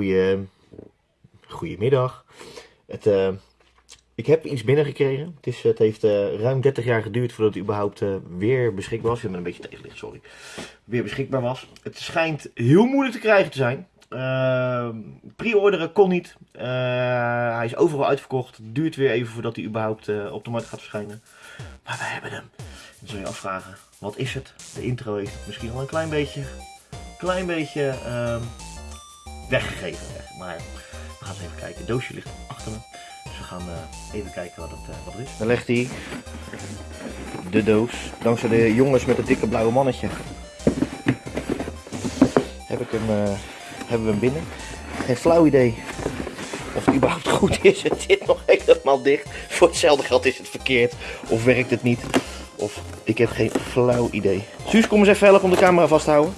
goede, goedemiddag. Het, eh, ik heb iets binnengekregen. Het, is, het heeft eh, ruim 30 jaar geduurd voordat het überhaupt eh, weer beschikbaar was. Ik ben een beetje tegenlicht, sorry. Weer beschikbaar was. Het schijnt heel moeilijk te krijgen te zijn. Pre-orderen kon niet. hij is overal uitverkocht. Het duurt weer even voordat hij überhaupt op de markt gaat verschijnen. Maar we hebben hem. Dan zul je afvragen, wat is het? De intro heeft misschien al een klein beetje, klein beetje weggegeven. Maar we gaan eens even kijken. Het doosje ligt achter me. Dus we gaan uh, even kijken wat het, uh, wat het is. Dan legt hij de doos. Dankzij de jongens met het dikke blauwe mannetje. Heb ik hem, uh, hebben we hem binnen. Geen flauw idee of het überhaupt goed is. Het zit nog helemaal dicht. Voor hetzelfde geld is het verkeerd. Of werkt het niet. Of ik heb geen flauw idee. Suus, kom eens even helpen om de camera vast te houden.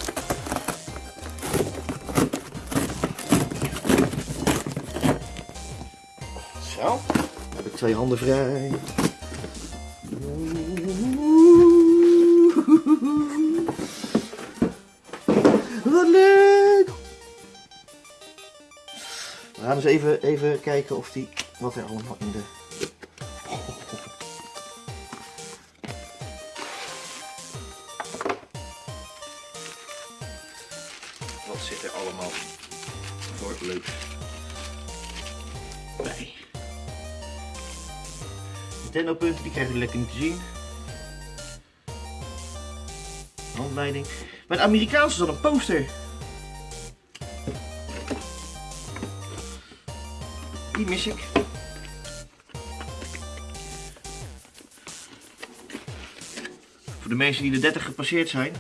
Twee handen vrij. Wat leuk! We gaan eens even, even kijken of die, wat er allemaal in de Wat zit er allemaal voor leuk Nintendo punten, die krijgen jullie lekker niet te zien. Handleiding. Bij de Amerikaanse zat een poster. Die mis ik. Voor de mensen die de 30 gepasseerd zijn.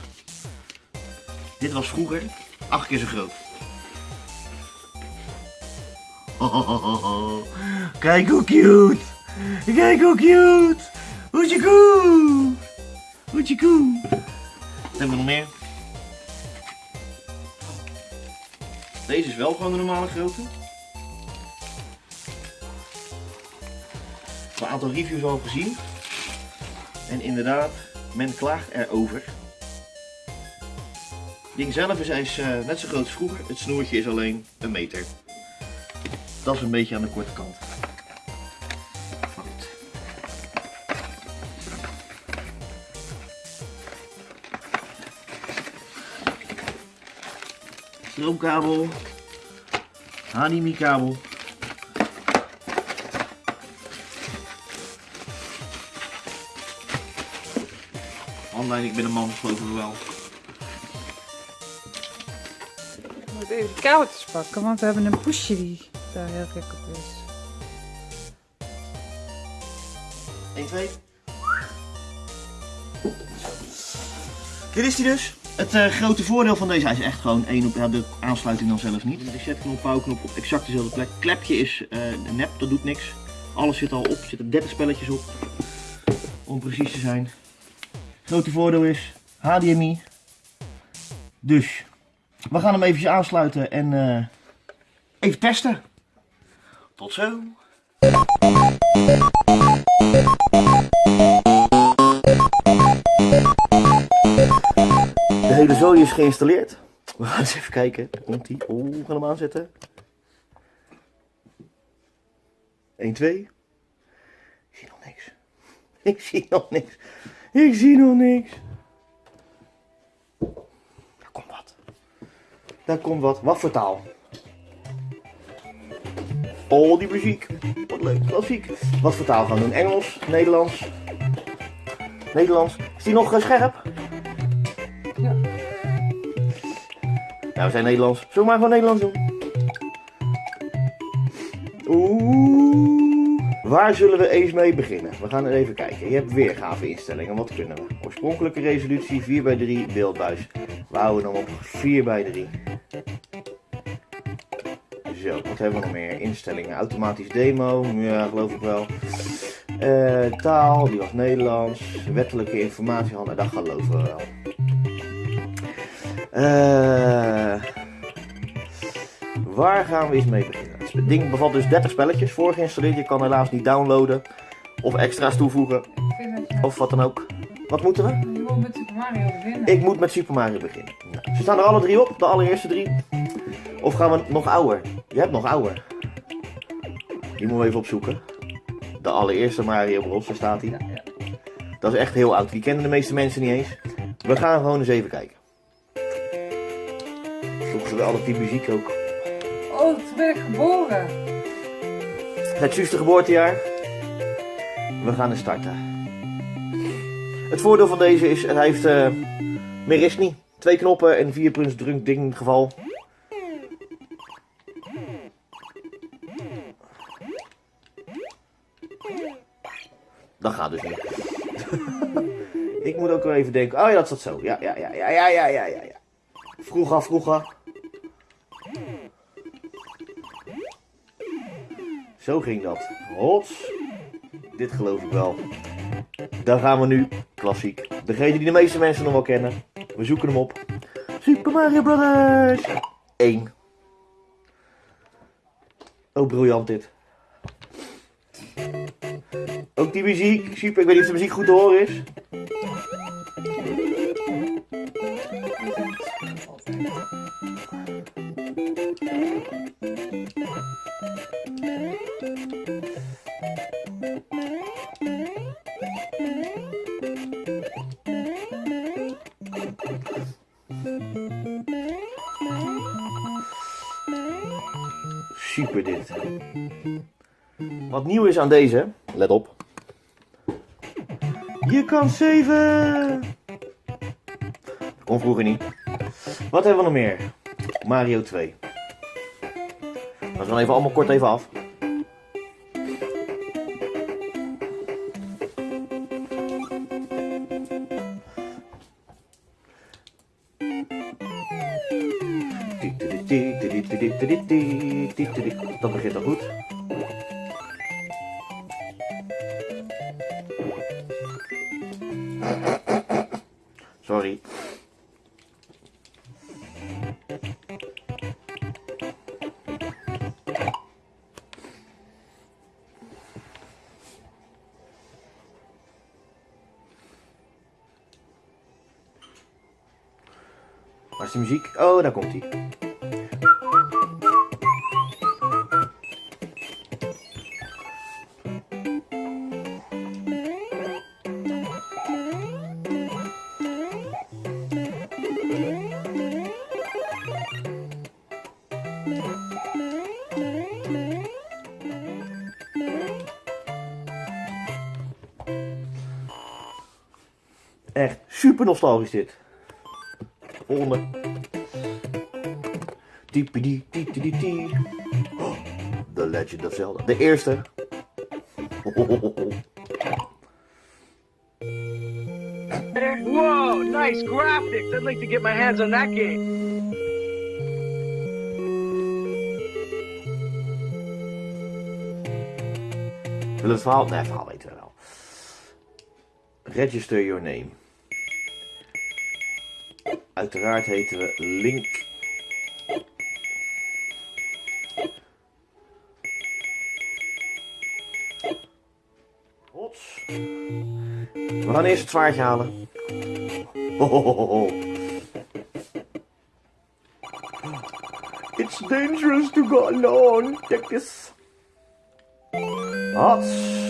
Dit was vroeger acht keer zo groot. Kijk hoe cute! Kijk hoe cute! Hoetje koe! Hoetje koe! Wat hebben we nog meer? Deze is wel gewoon de normale grootte. Een aantal reviews al gezien. En inderdaad, men klaagt erover. Het ding zelf is, is uh, net zo groot als vroeger. Het snoertje is alleen een meter. Dat is een beetje aan de korte kant. Stroomkabel. HDMI kabel. Online, ik ben een man, geloven we wel. Ik moet even de kabeltjes pakken, want we hebben een poesje die daar heel gek op is. 1, 2. Dit is die dus. Het uh, grote voordeel van deze, is echt gewoon één op de aansluiting dan zelf niet. De resetknop, pauwknop op exact dezelfde plek. Klepje is uh, nep, dat doet niks. Alles zit al op, er zitten 30 spelletjes op. Om precies te zijn. Grote voordeel is HDMI. Dus we gaan hem even aansluiten en uh, even testen. Tot zo. Hele zooi is geïnstalleerd. We gaan eens even kijken. Komt die? Oeh, we gaan hem aanzetten. 1, 2. Ik zie nog niks. Ik zie nog niks. Ik zie nog niks. Daar komt wat. Daar komt wat. Wat voor taal? Oh, die muziek. Wat leuk. Klassiek. Wat voor taal gaan we doen? Engels? Nederlands? Nederlands. Is die nog scherp? Nou, we zijn Nederlands. Zullen we maar gewoon Nederlands doen? Oeh. Waar zullen we eens mee beginnen? We gaan er even kijken. Je hebt weergave instellingen. Wat kunnen we? Oorspronkelijke resolutie 4 x 3 beeldbuis. We houden hem op 4 x 3. Zo, wat hebben we nog meer? Instellingen. Automatisch demo. Ja, geloof ik wel. Uh, taal, die was Nederlands. Wettelijke informatie. Nou, dat geloven we wel. Uh, waar gaan we eens mee beginnen? Het ding bevat dus 30 spelletjes voorgeïnstalleerd. Je kan helaas niet downloaden of extra's toevoegen of wat dan ook. Wat moeten we? Je moet met Super Mario beginnen. Ik moet met Super Mario beginnen. Nou, ze staan er alle drie op, de allereerste drie. Of gaan we nog ouder? Je hebt nog ouder. Die moeten we even opzoeken. De allereerste Mario Bros, daar staat hij. Dat is echt heel oud. Die kennen de meeste mensen niet eens. We gaan gewoon eens even kijken. Altijd die muziek ook. Oh, toen ben ik geboren. Het juiste geboortejaar. We gaan er starten. Het voordeel van deze is, hij heeft eh meer is niet. Twee knoppen en vier punts druk ding geval. Dat gaat dus niet. Ik moet ook wel even denken. Oh ja, dat zat zo. Ja, ja, ja, ja, ja, ja, ja. ja. Vroeger, vroeger. Zo ging dat. Hots. Dit geloof ik wel. Daar gaan we nu. Klassiek. Degene die de meeste mensen nog wel kennen. We zoeken hem op. Super Mario Brothers. 1. Oh, briljant dit. Ook die muziek. Super. Ik weet niet of de muziek goed te horen is. Super dit. Wat nieuw is aan deze, let op. Je kan saven. Dat kon vroeger niet. Wat hebben we nog meer? Mario 2. We gaan even allemaal kort even af. Dat begint al goed. Sorry. Waar is de muziek? Oh, daar komt hij. Echt super nostalgisch dit. Volgende. Diepidi, diepidi, die. Oh, The Legend of Zelda. De eerste. Whoa, nice graphics. I'd like to get my hands on that game. Wil het verhaal? Nee, het verhaal weten we wel. Register your name. Uiteraard heten we Link. Hots. We gaan eerst het zwaardje halen. Hohohoho. It's dangerous to go alone. Take this. Hots.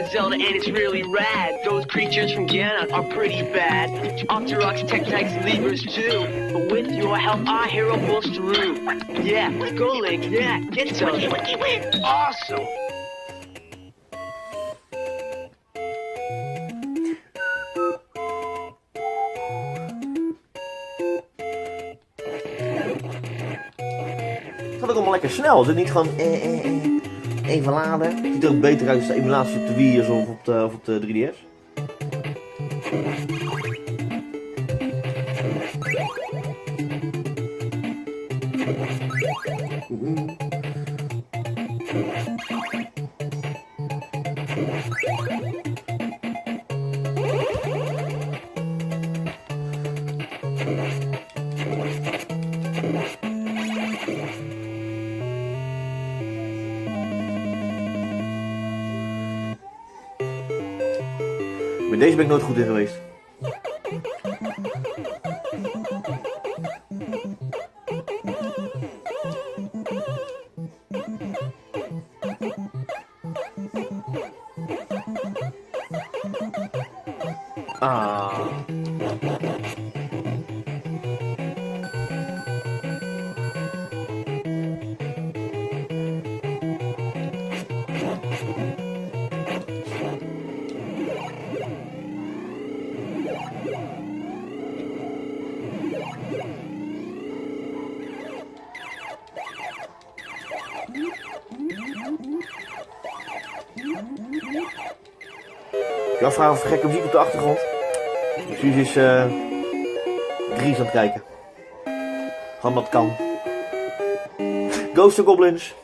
Of Zelda, and it's really rad. Those creatures from Ganon are pretty bad. Octoroks, Tektites, and Levers too. But with your help, our hero pulls through. Yeah, go Link. Yeah, get some. Awesome. Het gaat ook allemaal lekker snel. Het is niet gewoon eh, eh, eh, even laden. Ziet er beter uit als de emulatie op de Wii of op de, of op de 3DS. Deze ben ik nooit goed in geweest. Ah. Ik afvraag of gekke muziek op de achtergrond. Suus is eh Gries aan het kijken. Gewoon wat kan. Ghost of Goblins.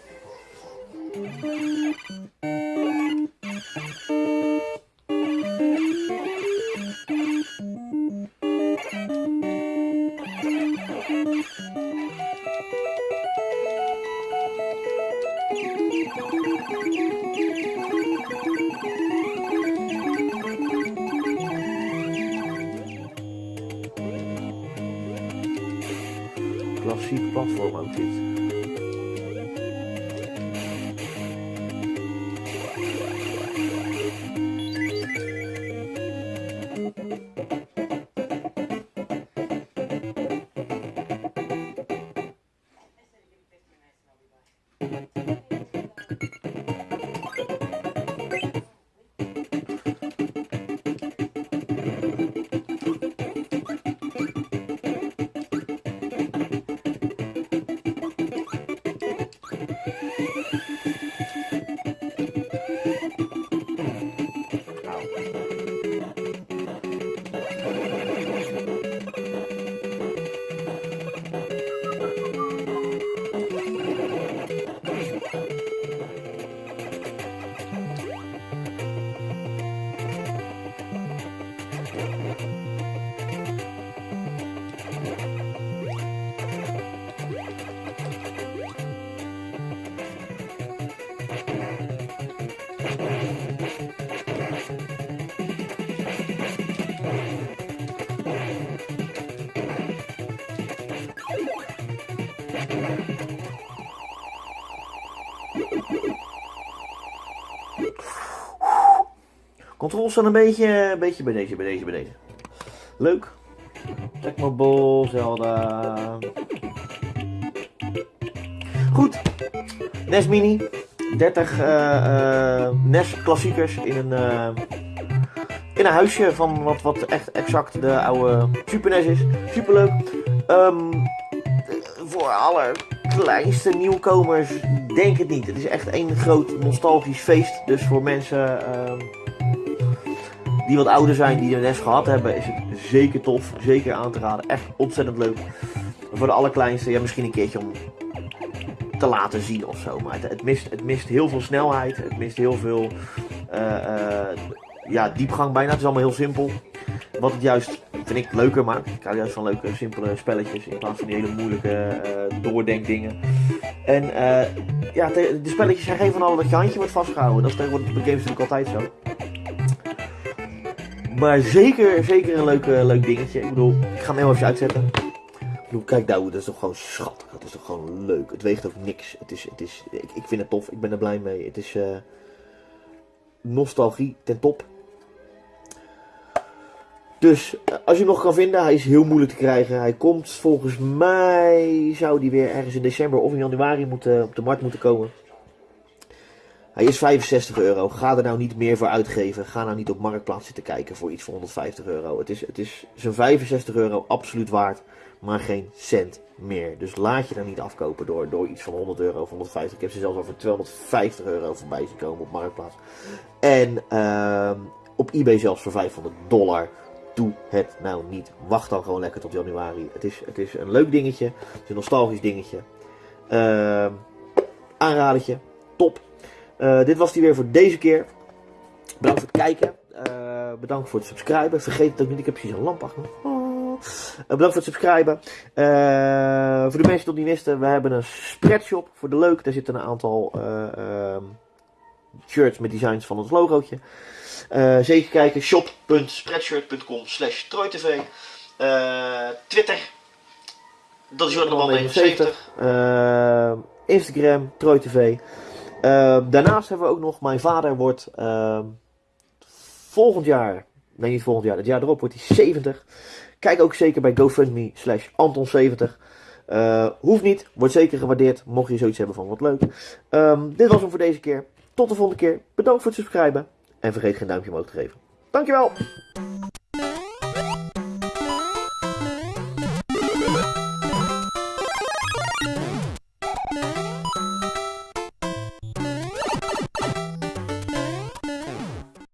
Klassiek platform ook dit. Controles staan een beetje, een beetje bij deze, bij deze, bij deze. Leuk. Tecmo Ball, Zelda. Goed. NES Mini. 30 eh, eh, NES klassiekers in een, eh, in een huisje van wat, wat echt exact de oude Super NES is. Superleuk. Ehm, voor alle kleinste nieuwkomers, denk het niet. Het is echt één groot nostalgisch feest. Dus voor mensen ehm, die wat ouder zijn, die de NES gehad hebben, is het zeker tof. Zeker aan te raden. Echt ontzettend leuk. Voor de allerkleinste, ja, misschien een keertje om te laten zien of zo. Maar het, het mist, het mist heel veel snelheid. Het mist heel veel eh, eh, ja, diepgang bijna. Het is allemaal heel simpel. Wat het juist, vind ik, leuker maakt. Ik hou juist van leuke, simpele spelletjes. In plaats van die hele moeilijke eh, doordenkdingen. En ja, de, de spelletjes zijn geen van alle dat je handje wordt vastgehouden. Dat is tegenwoordig bij games natuurlijk altijd zo. Maar zeker, zeker een leuk, eh, leuk dingetje. Ik bedoel, ik ga hem even uitzetten. Ik bedoel, kijk nou, dat is toch gewoon schattig. Dat is toch gewoon leuk. Het weegt ook niks. Het is, het is, ik, ik vind het tof. Ik ben er blij mee. Het is eh, nostalgie ten top. Dus eh, als je hem nog kan vinden, hij is heel moeilijk te krijgen. Hij komt volgens mij, zou die weer ergens in december of in januari moeten, op de markt moeten komen. Hij is 65 euro. Ga er nou niet meer voor uitgeven. Ga nou niet op Marktplaats zitten kijken voor iets voor 150 euro. Het is, het is zijn 65 euro absoluut waard, maar geen cent meer. Dus laat je daar niet afkopen door, door iets van 100 euro of 150. Ik heb ze zelfs al voor 250 euro voorbij zien komen op Marktplaats. En ehm, op eBay zelfs voor 500 dollar. Doe het nou niet. Wacht dan gewoon lekker tot januari. Het is, het is een leuk dingetje. Het is een nostalgisch dingetje. Ehm aanradertje. Top. Eh, dit was die weer voor deze keer. Bedankt voor het kijken. Eh, bedankt voor het subscriben. Vergeet het ook niet. Ik heb precies een lamp achter me. Oh. Eh, bedankt voor het subscriben. Voor de mensen die het niet wisten. We hebben een spreadshop voor de leuk. Daar zitten een aantal eh, ehm, shirts met designs van ons logootje. Zeker kijken, shop.spreadshirt.com slash TroyTV. Twitter, dat is Jordan Man 79. Eh, Instagram, TroyTV. Eh, daarnaast hebben we ook nog, mijn vader wordt eh, volgend jaar, nee niet volgend jaar, het jaar erop wordt hij 70. Kijk ook zeker bij GoFundMe slash Anton70. Eh, hoeft niet, wordt zeker gewaardeerd, mocht je zoiets hebben van wat leuk. Ehm, dit was hem voor deze keer. Tot de volgende keer. Bedankt voor het subscriben. En vergeet geen duimpje omhoog te geven. Dankjewel!